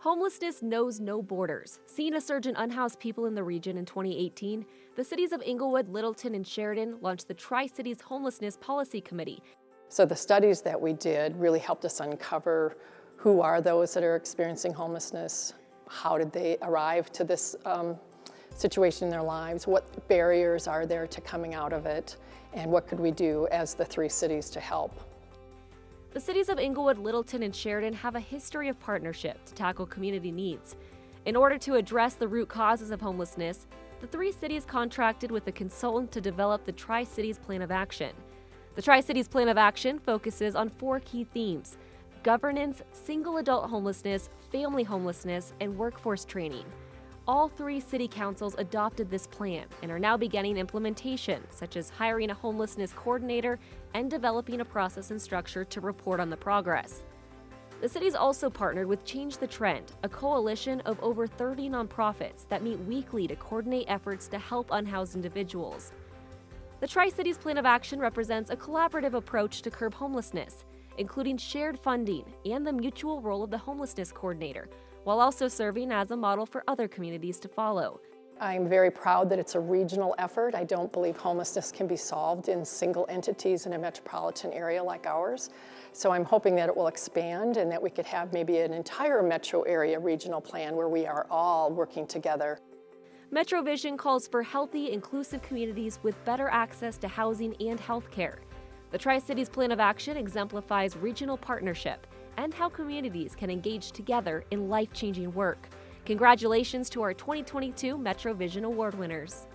Homelessness knows no borders. Seeing a surge in unhoused people in the region in 2018, the cities of Englewood, Littleton, and Sheridan launched the Tri-Cities Homelessness Policy Committee. So the studies that we did really helped us uncover who are those that are experiencing homelessness, how did they arrive to this um, situation in their lives, what barriers are there to coming out of it, and what could we do as the three cities to help. The cities of Englewood, Littleton, and Sheridan have a history of partnership to tackle community needs. In order to address the root causes of homelessness, the three cities contracted with a consultant to develop the Tri-Cities Plan of Action. The Tri-Cities Plan of Action focuses on four key themes, governance, single adult homelessness, family homelessness, and workforce training. All three city councils adopted this plan and are now beginning implementation, such as hiring a homelessness coordinator and developing a process and structure to report on the progress. The city's also partnered with Change the Trend, a coalition of over 30 nonprofits that meet weekly to coordinate efforts to help unhoused individuals. The Tri Cities Plan of Action represents a collaborative approach to curb homelessness, including shared funding and the mutual role of the homelessness coordinator, while also serving as a model for other communities to follow. I'm very proud that it's a regional effort. I don't believe homelessness can be solved in single entities in a metropolitan area like ours. So I'm hoping that it will expand and that we could have maybe an entire metro area regional plan where we are all working together. Metro Vision calls for healthy, inclusive communities with better access to housing and health care. The Tri-Cities Plan of Action exemplifies regional partnership and how communities can engage together in life-changing work. Congratulations to our 2022 Metro Vision Award winners.